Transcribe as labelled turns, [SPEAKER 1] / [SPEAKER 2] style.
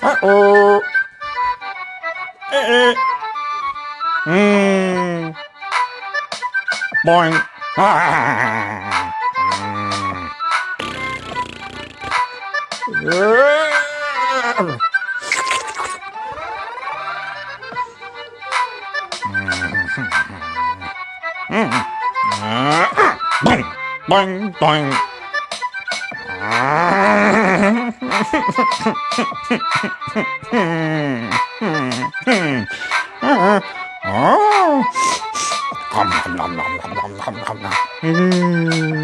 [SPEAKER 1] Uh-oh. Eh, eh. Mm. Boing. Ah. Mm. Boing, boing, boing. Ah. 음.